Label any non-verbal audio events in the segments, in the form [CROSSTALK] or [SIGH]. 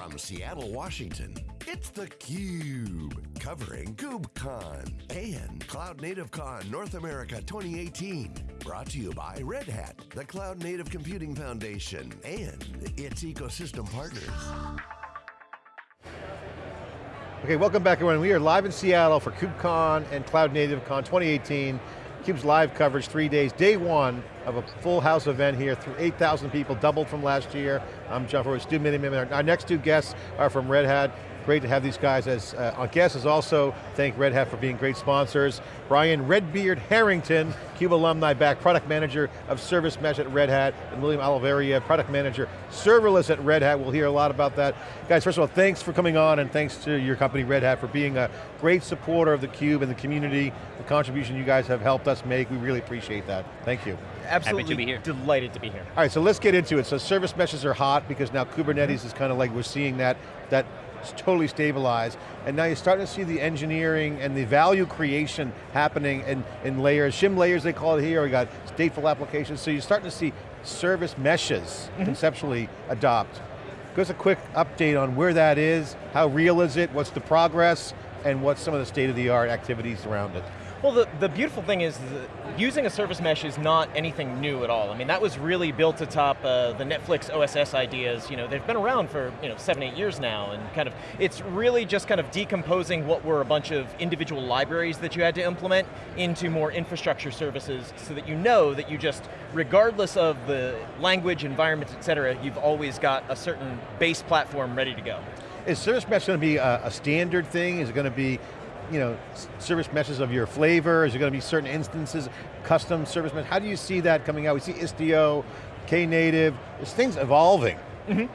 From Seattle, Washington, it's theCUBE, covering KubeCon and Cloud Native Con North America 2018. Brought to you by Red Hat, the Cloud Native Computing Foundation, and its ecosystem partners. Okay, welcome back everyone. We are live in Seattle for KubeCon and Cloud Native Con 2018. CUBE's live coverage, three days, day one of a full house event here, 8,000 people, doubled from last year. I'm John Furrier, Stu Miniman. Our next two guests are from Red Hat. Great to have these guys as uh, our guests, as also thank Red Hat for being great sponsors. Brian Redbeard Harrington, CUBE alumni back, product manager of Service Mesh at Red Hat, and William Oliveira, product manager, serverless at Red Hat. We'll hear a lot about that. Guys, first of all, thanks for coming on, and thanks to your company, Red Hat, for being a great supporter of the CUBE and the community, the contribution you guys have helped us make. We really appreciate that. Thank you. Absolutely Happy to be here. delighted to be here. All right, so let's get into it. So service meshes are hot because now Kubernetes is kind of like, we're seeing that, that it's totally stabilized. And now you're starting to see the engineering and the value creation happening in, in layers, shim layers they call it here, we got stateful applications, so you're starting to see service meshes mm-hmm. conceptually adopt. Give us a quick update on where that is, how real is it, what's the progress, and what's some of the state-of-the-art activities around it. Well, the, the beautiful thing is using a service mesh is not anything new at all. I mean, that was really built atop uh, the Netflix OSS ideas. You know, they've been around for you know seven, eight years now, and kind of, it's really just kind of decomposing what were a bunch of individual libraries that you had to implement into more infrastructure services so that you know that you just, regardless of the language, environment, et cetera, you've always got a certain base platform ready to go. Is service mesh going to be a, a standard thing? Is it going to be you know, service meshes of your flavor? Is there going to be certain instances, custom service mesh? How do you see that coming out? We see Istio, Knative, there's things evolving. Mm -hmm.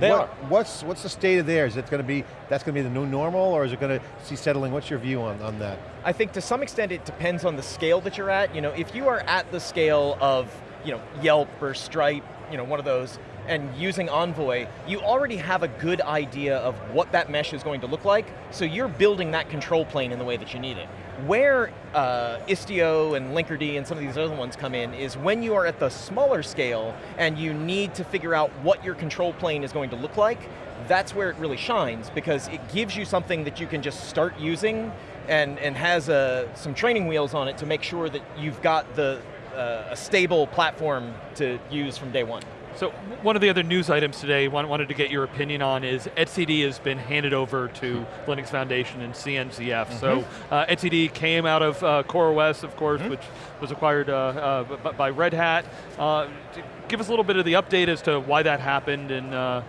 They what, are. What's, what's the state of there? Is it going to be, that's going to be the new normal, or is it going to see settling? What's your view on, on that? I think to some extent it depends on the scale that you're at. You know, if you are at the scale of, you know, Yelp or Stripe, you know, one of those, and using Envoy, you already have a good idea of what that mesh is going to look like, so you're building that control plane in the way that you need it. Where uh, Istio and Linkerd and some of these other ones come in is when you are at the smaller scale and you need to figure out what your control plane is going to look like, that's where it really shines because it gives you something that you can just start using and, and has uh, some training wheels on it to make sure that you've got the, uh, a stable platform to use from day one. So one of the other news items today, wanted to get your opinion on is etcd has been handed over to Linux Foundation and CNCF. Mm -hmm. So mm-hmm. uh, etcd came out of uh, CoreOS, of course, mm -hmm. which was acquired uh, uh by Red Hat. Uh, give us a little bit of the update as to why that happened and uh,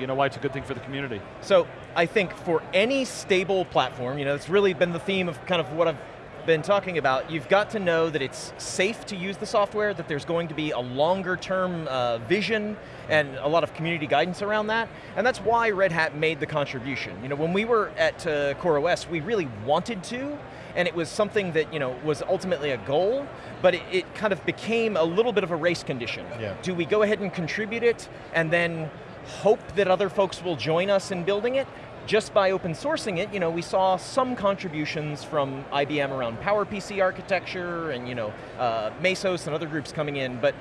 you know why it's a good thing for the community. So I think for any stable platform, you know, it's really been the theme of kind of what I've been talking about, you've got to know that it's safe to use the software, that there's going to be a longer term uh, vision and a lot of community guidance around that, and that's why Red Hat made the contribution. You know, when we were at uh, CoreOS, we really wanted to, and it was something that you know was ultimately a goal, but it, it kind of became a little bit of a race condition. Yeah. Do we go ahead and contribute it, and then hope that other folks will join us in building it, just by open sourcing it, you know, we saw some contributions from IBM around PowerPC architecture and you know, uh, Mesos and other groups coming in, but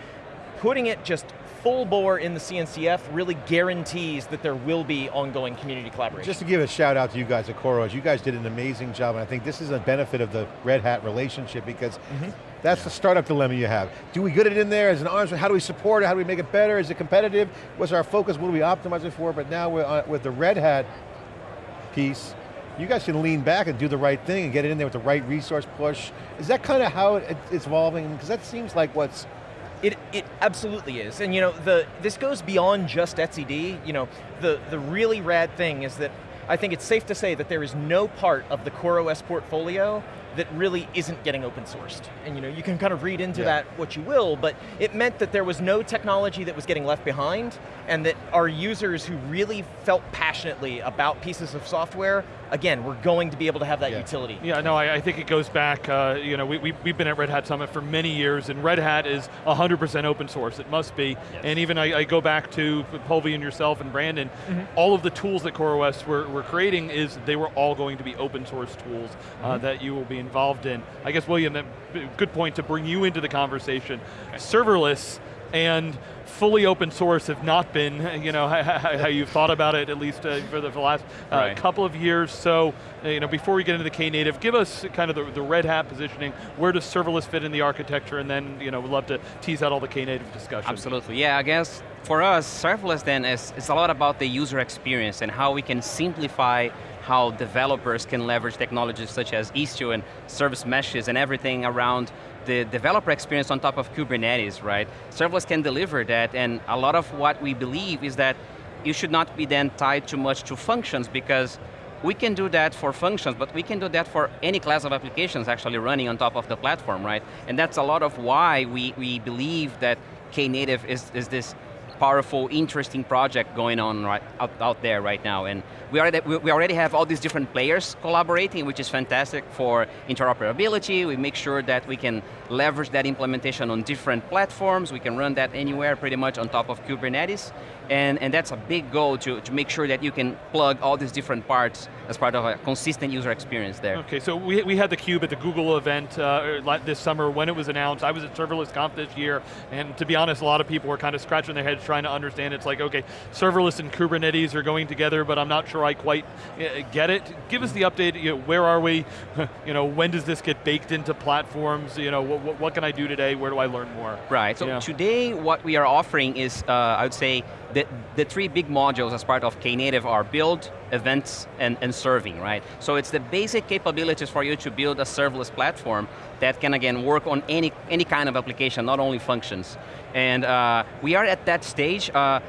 putting it just full bore in the CNCF really guarantees that there will be ongoing community collaboration. Just to give a shout out to you guys at CoreOS, you guys did an amazing job, and I think this is a benefit of the Red Hat relationship because mm -hmm. that's yeah. the startup dilemma you have. Do we get it in there as an arms, how do we support it, how do we make it better, is it competitive, what's our focus, what do we optimize it for, but now uh, with the Red Hat piece, you guys can lean back and do the right thing and get it in there with the right resource push. Is that kind of how it, it's evolving? Because that seems like what's it, it absolutely is, and you know, the, this goes beyond just etcd. You know, the, the really rad thing is that I think it's safe to say that there is no part of the CoreOS portfolio that really isn't getting open sourced. And you know, you can kind of read into yeah. that what you will, but it meant that there was no technology that was getting left behind, and that our users who really felt passionately about pieces of software, again, we're going to be able to have that yeah. utility. Yeah, no, I, I, think it goes back, uh, you know, we, we, we've been at Red Hat Summit for many years, and Red Hat is 100% open source, it must be. Yes. And even I, I, go back to Polvi and yourself and Brandon, mm -hmm. all of the tools that CoreOS were, were creating is they were all going to be open source tools uh, mm -hmm. that you will be involved in. I guess, William, good point to bring you into the conversation. Okay. Serverless, and fully open source have not been, you know, [LAUGHS] how, you've thought about it, at least uh, for the last uh, right. couple of years. So, uh, you know, before we get into the Knative, give us kind of the, the, Red Hat positioning. Where does serverless fit in the architecture? And then, you know, we'd love to tease out all the Knative discussion. Absolutely, yeah, I guess for us, serverless then is, is a lot about the user experience and how we can simplify how developers can leverage technologies such as Istio and service meshes and everything around the developer experience on top of Kubernetes, right? Serverless can deliver that, and a lot of what we believe is that you should not be then tied too much to functions because we can do that for functions, but we can do that for any class of applications actually running on top of the platform, right? And that's a lot of why we, we believe that Knative is, is this powerful, interesting project going on right out, out there right now. And we already, we already have all these different players collaborating, which is fantastic for interoperability. We make sure that we can leverage that implementation on different platforms. We can run that anywhere pretty much on top of Kubernetes. And, and that's a big goal to, to make sure that you can plug all these different parts as part of a consistent user experience there. Okay, so we, we had the Cube at the Google event uh, this summer when it was announced. I was at Serverless Conf this year, and to be honest, a lot of people were kind of scratching their heads trying to understand. It's like, okay, serverless and Kubernetes are going together, but I'm not sure I quite uh, get it. Give us the update, you know, where are we? [LAUGHS] you know, when does this get baked into platforms? You know, what, what can I do today? Where do I learn more? Right, so yeah. today what we are offering is, uh, I would say, the, the three big modules as part of Knative are build, events, and, and serving, right? So it's the basic capabilities for you to build a serverless platform that can, again, work on any, any kind of application, not only functions. And uh, we are at that stage. Uh,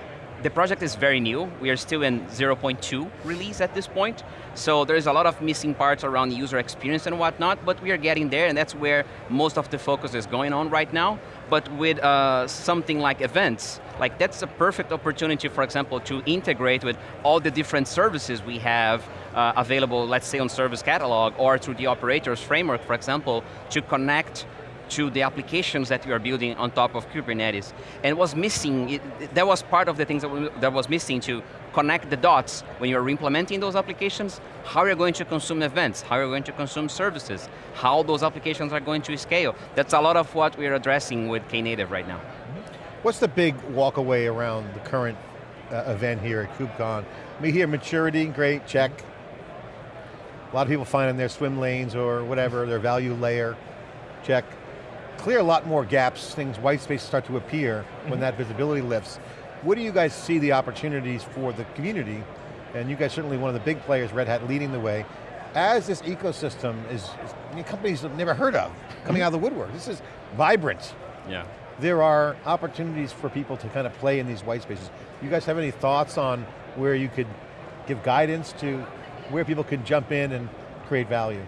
the project is very new. We are still in 0.2 release at this point. So there's a lot of missing parts around user experience and whatnot, but we are getting there and that's where most of the focus is going on right now. But with uh, something like events, like that's a perfect opportunity, for example, to integrate with all the different services we have uh, available, let's say on Service Catalog, or through the operators framework, for example, to connect to the applications that you are building on top of Kubernetes. And was missing, it, that was part of the things that, that was missing to connect the dots when you're implementing those applications, how you're going to consume events, how you're going to consume services, how those applications are going to scale. That's a lot of what we're addressing with Knative right now. What's the big walk away around the current uh, event here at KubeCon? We hear maturity, great, check. A lot of people finding their swim lanes or whatever, their value layer, check clear a lot more gaps, things, white spaces start to appear mm -hmm. when mm-hmm. that visibility lifts. What do you guys see the opportunities for the community? And you guys certainly one of the big players, Red Hat leading the way. As this ecosystem is, is companies have never heard of, coming out of the woodwork. This is vibrant. Yeah. There are opportunities for people to kind of play in these white spaces. You guys have any thoughts on where you could give guidance to where people can jump in and create value?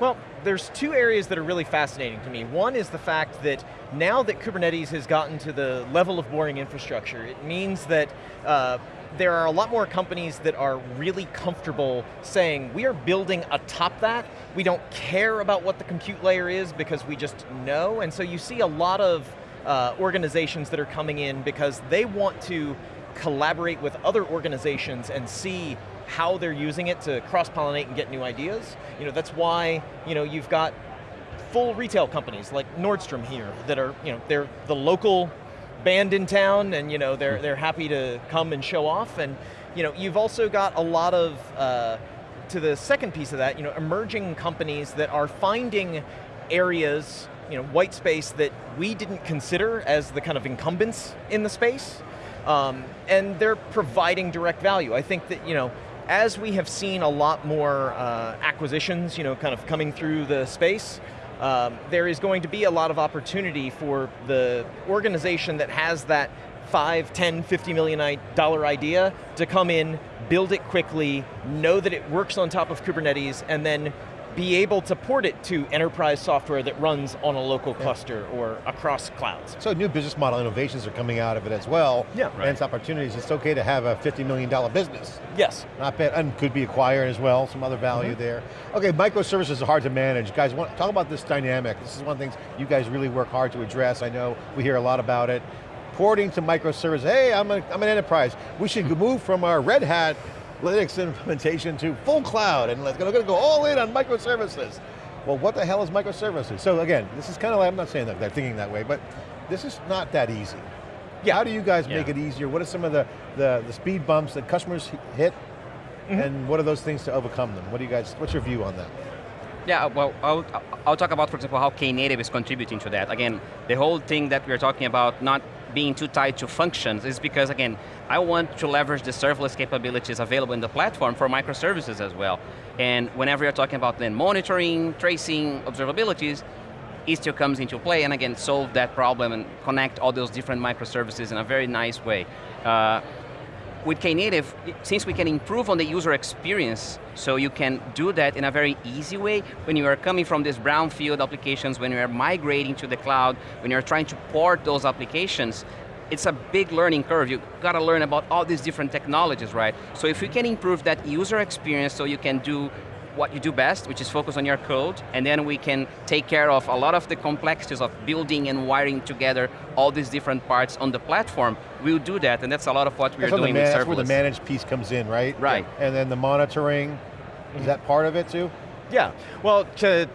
Well, there's two areas that are really fascinating to me. One is the fact that now that Kubernetes has gotten to the level of boring infrastructure, it means that uh, there are a lot more companies that are really comfortable saying, we are building atop that, we don't care about what the compute layer is because we just know, and so you see a lot of uh, organizations that are coming in because they want to collaborate with other organizations and see how they're using it to cross-pollinate and get new ideas. You know, that's why you know, you've got full retail companies like Nordstrom here that are, you know, they're the local band in town and you know, they're, they're happy to come and show off. And you know, you've also got a lot of, uh, to the second piece of that, you know, emerging companies that are finding areas, you know, white space that we didn't consider as the kind of incumbents in the space. Um, and they're providing direct value. I think that, you know, as we have seen a lot more uh, acquisitions, you know, kind of coming through the space, um, there is going to be a lot of opportunity for the organization that has that 5, 10, 50 million dollar idea to come in, build it quickly, know that it works on top of Kubernetes, and then be able to port it to enterprise software that runs on a local yeah. cluster or across clouds. So new business model innovations are coming out of it as well. Yeah. Right. And it's opportunities. It's okay to have a $50 million business. Yes. Not bad, and could be acquired as well, some other value mm -hmm. there. Okay, microservices are hard to manage. Guys, want, talk about this dynamic. This is one of the things you guys really work hard to address. I know we hear a lot about it porting to microservices. Hey, I'm, a, I'm an enterprise. We should move from our Red Hat Linux implementation to full cloud and let's go, going to go all in on microservices. Well, what the hell is microservices? So again, this is kind of like, I'm not saying that they're thinking that way, but this is not that easy. Yeah. How do you guys Yeah. make it easier? What are some of the, the, the speed bumps that customers hit? Mm-hmm. And what are those things to overcome them? What do you guys, what's your view on that? Yeah, well, I'll, I'll talk about, for example, how Knative is contributing to that. Again, the whole thing that we're talking about not being too tied to functions is because, again, I want to leverage the serverless capabilities available in the platform for microservices as well. And whenever you're talking about then monitoring, tracing, observabilities, Istio comes into play and again, solve that problem and connect all those different microservices in a very nice way. Uh, with Knative, since we can improve on the user experience, so you can do that in a very easy way when you are coming from these brownfield applications, when you are migrating to the cloud, when you're trying to port those applications, it's a big learning curve. You got to learn about all these different technologies, right? So if you can improve that user experience so you can do what you do best, which is focus on your code, and then we can take care of a lot of the complexities of building and wiring together all these different parts on the platform, we'll do that, and that's a lot of what we're That's, what the doing man- with that's where the managed piece comes in, right? Right. And then the monitoring, is that part of it too? Yeah, well, to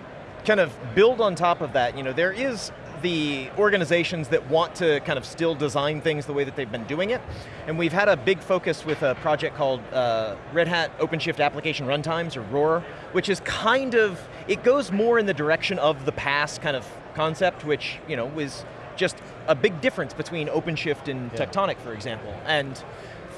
kind of build on top of that, you know, there is the organizations that want to kind of still design things the way that they've been doing it, and we've had a big focus with a project called uh, Red Hat OpenShift Application Runtimes, or ROAR, which is kind of, it goes more in the direction of the past kind of concept, which, you know, was just a big difference between OpenShift and Yeah. Tectonic, for example. And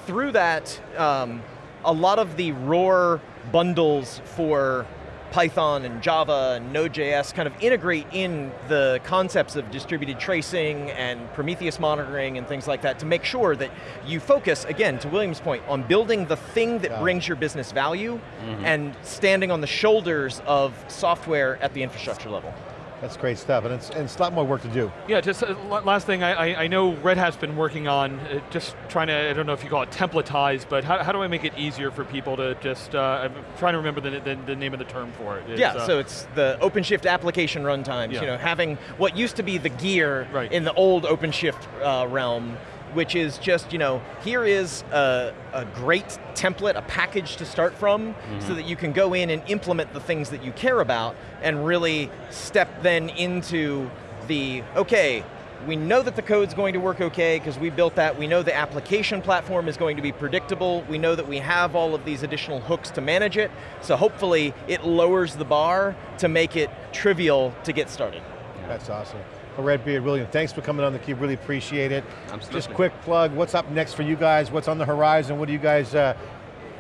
through that, um, a lot of the ROAR bundles for Python and Java and Node.js kind of integrate in the concepts of distributed tracing and Prometheus monitoring and things like that to make sure that you focus, again, to William's point, on building the thing that Yeah. brings your business value mm-hmm. and standing on the shoulders of software at the infrastructure level. That's great stuff, and it's, and it's a lot more work to do. Yeah, just uh, last thing, I, I, I know Red Hat's been working on uh, just trying to, I don't know if you call it templatize, but how, how do I make it easier for people to just, uh, I'm trying to remember the, the, the name of the term for it. It's, yeah, uh, so it's the OpenShift application runtimes, Yeah. you know, having what used to be the gear Right. in the old OpenShift uh, realm, which is just, you know, here is a, a great template, a package to start from, mm-hmm. so that you can go in and implement the things that you care about, and really step then into the, okay, we know that the code's going to work okay because we built that. We know the application platform is going to be predictable. We know that we have all of these additional hooks to manage it. So hopefully it lowers the bar to make it trivial to get started. That's awesome. Well, Redbeard, William, thanks for coming on theCUBE, really appreciate it. Absolutely. Just quick plug, what's up next for you guys? What's on the horizon? What do you guys, uh,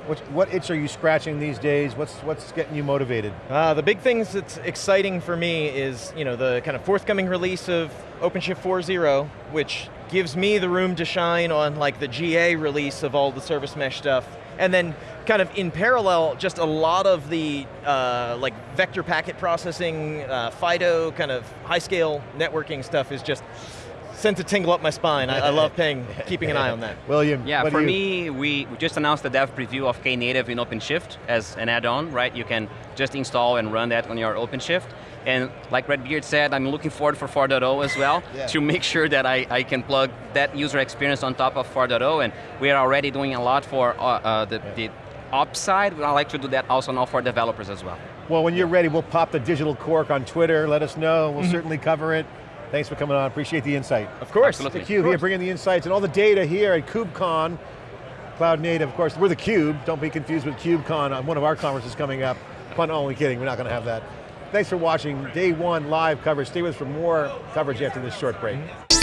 what, what itch are you scratching these days? What's, what's getting you motivated? Uh, the big things that's exciting for me is you know the kind of forthcoming release of OpenShift 4.0, which gives me the room to shine on like the GA release of all the service mesh stuff, and then kind of in parallel, just a lot of the uh, like vector packet processing, uh, FD.io, kind of high scale networking stuff is just sent a tingle up my spine. I, I love paying, [LAUGHS] keeping an eye on that. William, Yeah, what do for you- me, we we just announced the dev preview of Knative in OpenShift as an add-on, right? You can just install and run that on your OpenShift. And like Redbeard said, I'm looking forward for 4.0 as well [LAUGHS] Yeah. to make sure that I, I can plug that user experience on top of 4.0. And we are already doing a lot for uh, uh, the, the ops side. I'd like to do that also now for developers as well. Well, when you're ready, we'll pop the digital cork on Twitter, let us know, we'll mm-hmm. certainly cover it. Thanks for coming on, appreciate the insight. Of course. Absolutely. theCUBE here bringing the insights and all the data here at KubeCon. Cloud Native, of course, we're the Cube. Don't be confused with KubeCon on uh, one of our conferences coming up. Fun, oh, only kidding, we're not going to have that. Thanks for watching day one live coverage. Stay with us for more coverage after this short break. Mm-hmm.